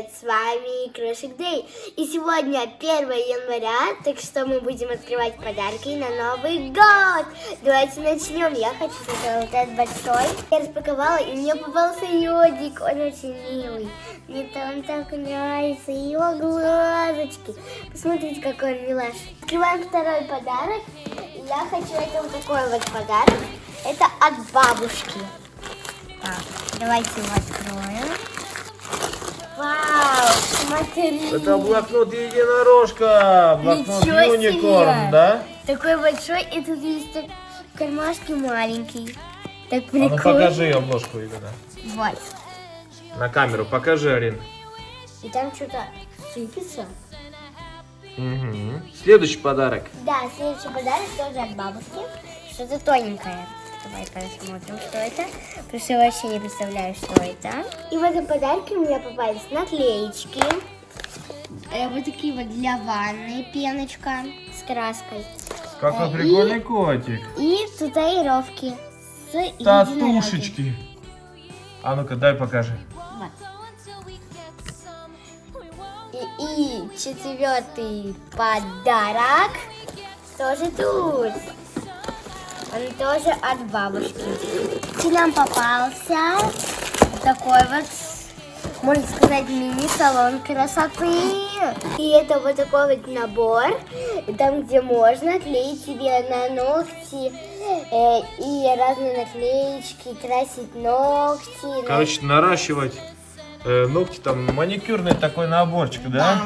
привет! С вами Крошик Дэй. И сегодня 1 января, так что мы будем открывать подарки на Новый год. Давайте начнем. Я хочу сделать вот этот большой. Я распаковала, и мне попался йодик. Он очень милый. Мне там так нравится его глазочки. Посмотрите, какой он милаш. Открываем второй подарок. Я хочу это такой вот подарок. Это от бабушки. Так, давайте его откроем. Вау, смотри. Это блокнот единорожка, блокнот Ничего юникорн, себе. да? Такой большой, и тут есть так кармашки маленький. Так А ну прикольно. покажи обложку именно. Вот. На камеру покажи, Арин. И там что-то сыпется. Мгм. Следующий подарок. Да, следующий подарок тоже от бабушки. Что-то тоненькое. Давай посмотрим, что это. Потому что я вообще не представляю, что это. И в этом подарке у меня попались наклеечки. Э, Вот такие вот для ванны пеночка с краской. Какой Э, прикольный котик. И татуировки с. Татушечки. А ну-ка, дай покажи. Вот. И, и четвертый подарок тоже тут. Он тоже от бабушки. И нам попался такой вот, можно сказать, мини-салон красоты. И это вот такой вот набор, там где можно клеить себе на ногти э, и разные наклеечки, красить ногти. Короче, наращивать э, ногти, там маникюрный такой наборчик, да?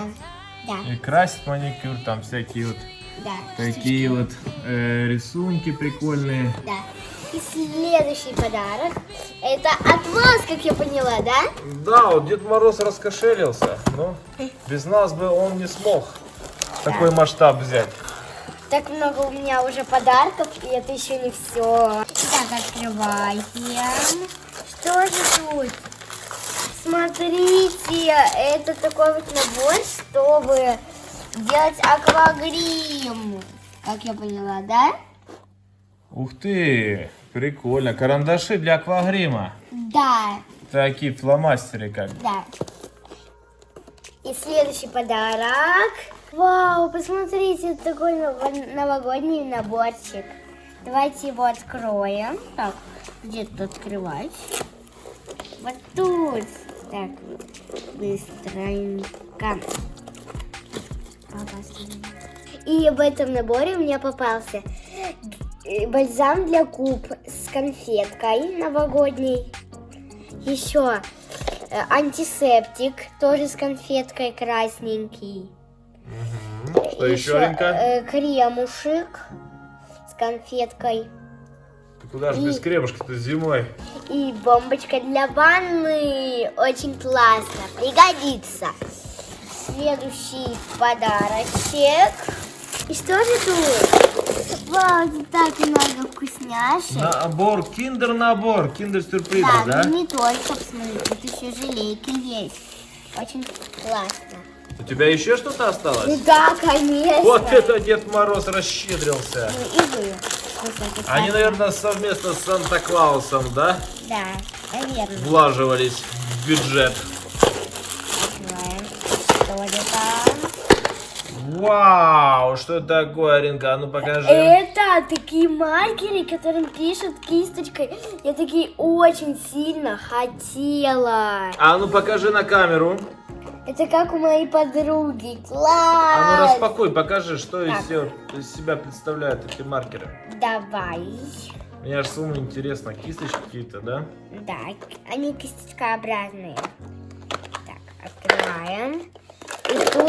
Да, И красить маникюр, там всякие вот да. такие вот э, рисунки прикольные. Да. И следующий подарок. Это от вас, как я поняла, да? Да, вот Дед Мороз раскошелился, но без нас бы он не смог такой масштаб взять. Так много у меня уже подарков, и это еще не все. Так, открываем. Что же тут? Смотрите, это такой вот набор, чтобы делать аквагрим. Как я поняла, да? Ух ты, прикольно. Карандаши для аквагрима. Да, Такие фломастеры как. да. И следующий подарок. Вау, посмотрите, это такой нов- новогодний наборчик. Давайте его откроем. Так, где тут открывать? Вот тут. Так, быстренько. И в этом наборе у меня попался бальзам для губ с конфеткой новогодней. Еще э, антисептик, тоже с конфеткой красненький. Что еще, Аринка? э, кремушек с конфеткой. Ты куда же без кремушки-то зимой? И бомбочка для ванны. Очень классно. Пригодится. Следующий подарочек. И что же тут? Вау, тут так много вкусняшек. Набор, киндер-набор, киндер-сюрпризы, да, да? ну не только, посмотрите, тут еще желейки есть. Очень классно. У тебя еще что-то Ну осталось? да, конечно. Вот это Дед Мороз расщедрился. Ну и вы. Они, наверное, совместно с Санта-Клаусом, да? Да, наверное. Влаживались в бюджет. Открываем. Что это там? Вау, что такое, Аринка? А ну покажи. Это такие маркеры, которым пишут кисточкой. Я такие очень сильно хотела. А ну покажи на камеру. Это как у моей подруги. А ну Класс! распакуй, покажи, что из Так. себя, из себя представляют эти маркеры. Давай. Мне аж самому интересно, кисточки какие-то, да? Да, они кисточкообразные. Так, открываем. И тут,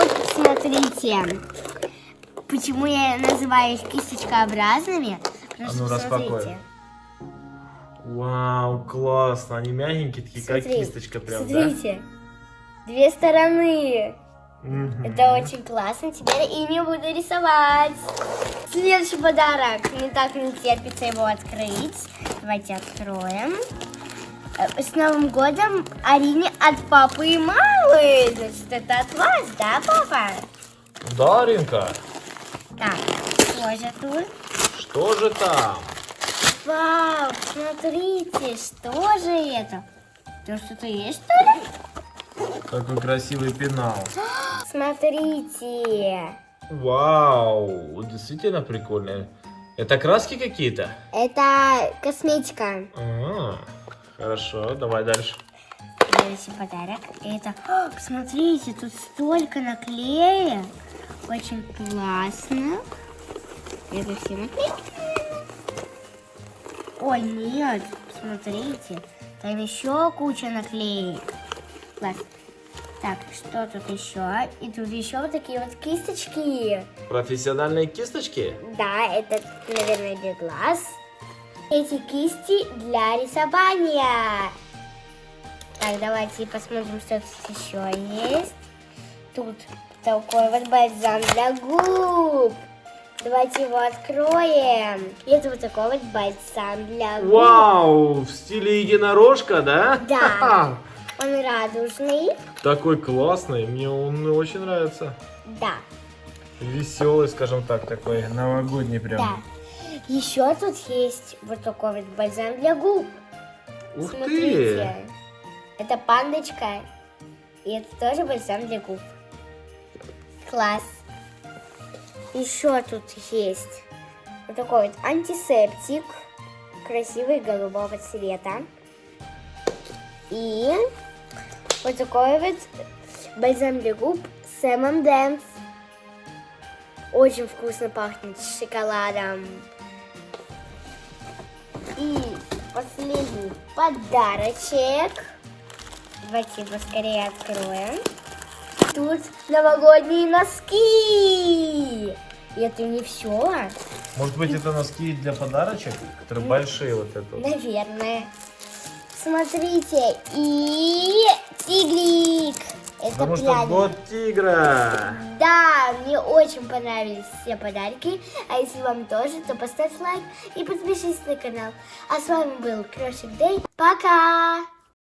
смотрите, почему я называю их кисточкообразными. Потому А ну, распакуй. смотрите. Вау, классно. Они мягенькие, такие, как Смотри, кисточка прям, Смотрите, две стороны. да? Мгм. Это очень классно. Теперь ими буду рисовать. Следующий подарок. Мне так не терпится его открыть. Давайте откроем. Э, С Новым годом Арине от папы и мамы. Значит, это от вас, да, папа? Да, Аринка? Так, что же тут? Что же там? Вау, смотрите, что же это? Тут что-то есть, что ли? Какой красивый пенал. Смотрите. Вау, действительно прикольно. Это краски какие-то? Это косметика. А, хорошо, давай дальше. Следующий подарок. Это, О, посмотрите, тут столько наклеек. Очень классно. Это все наклейки. Ой, нет, смотрите. Там еще куча наклеек. Класс. Так, что тут еще? И тут еще вот такие вот кисточки. Профессиональные кисточки? Да, это, наверное, для глаз. Эти кисти для рисования. Так, давайте посмотрим, что тут еще есть. Тут такой вот бальзам для губ. Давайте его откроем. И это вот такой вот бальзам для губ. Вау, в стиле единорожка, да? Да. Он радужный. Такой классный, мне он очень нравится. Да, Веселый, скажем так, такой новогодний прям. да. Еще тут есть вот такой вот бальзам для губ. Ух Смотрите. ты! Это пандочка. И это тоже бальзам для губ. Класс. Еще тут есть вот такой вот антисептик. Красивый голубого цвета. И вот такой вот бальзам для губ с M&M's. Очень вкусно пахнет шоколадом. И последний подарочек. Давайте его скорее откроем. Тут новогодние носки. И это не все. Может быть, это носки для подарочек, которые большие вот это. Наверное. Смотрите. И тигрик. Это Потому что пряник. год тигра. Да, мне очень понравились все подарки. А если вам тоже, то поставь лайк и подпишись на канал. А с вами был Крошик Дэй. Пока!